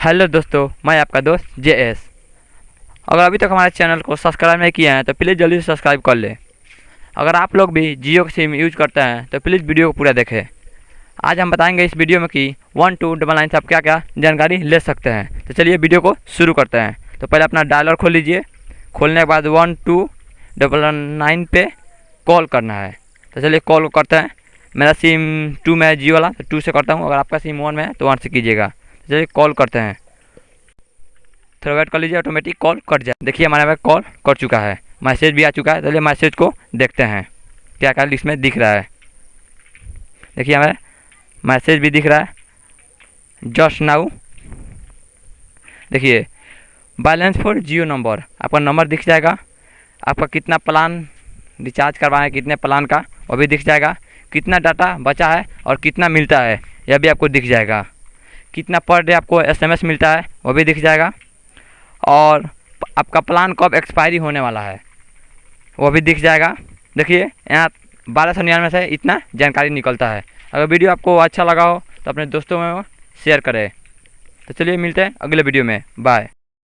Hello दोस्तों, मैं आपका दोस्त जे एस अगर अभी तक हमारे चैनल को सब्सक्राइब नहीं किया है तो प्लीज़ जल्दी से सब्सक्राइब कर लें। अगर आप लोग भी जियो का सिम यूज़ करते हैं तो प्लीज़ वीडियो को पूरा देखें। आज हम बताएँगे इस वीडियो में कि वन, टू, डबल नाइन से आप क्या क्या जानकारी ले सकते हैं। तो चलिए वीडियो को शुरू करते हैं। तो पहले अपना डायलर खोल लीजिए। खोलने के बाद वन, टू, डबल नाइन पे कॉल करना है। तो चलिए कॉल करते हैं। मेरा सिम टू में है, जियो वाला तो टू से करता हूँ। अगर आपका सिम वन में है तो वन से कीजिएगा। तो चलिए कॉल करते हैं। थोड़ा वेट कर लीजिए ऑटोमेटिक कॉल कट जाए। देखिए, हमारे पास कॉल कर चुका है। मैसेज भी आ चुका है चलिए मैसेज को देखते हैं। क्या क्या इसमें दिख रहा है। देखिए हमें मैसेज भी दिख रहा है। जस्ट नाउ देखिए बैलेंस फॉर जियो नंबर आपका नंबर दिख जाएगा। आपका कितना प्लान रिचार्ज करवाना है, कितने प्लान का, वो भी दिख जाएगा। कितना डाटा बचा है और कितना मिलता है, यह भी आपको दिख जाएगा। कितना पर डे आपको एसएमएस मिलता है, वो भी दिख जाएगा। और आपका प्लान कब एक्सपायरी होने वाला है, वो भी दिख जाएगा। देखिए, यहाँ बारह सौ निन्यानवे से इतना जानकारी निकलता है। अगर वीडियो आपको अच्छा लगा हो तो अपने दोस्तों में शेयर करें। तो चलिए मिलते हैं अगले वीडियो में। बाय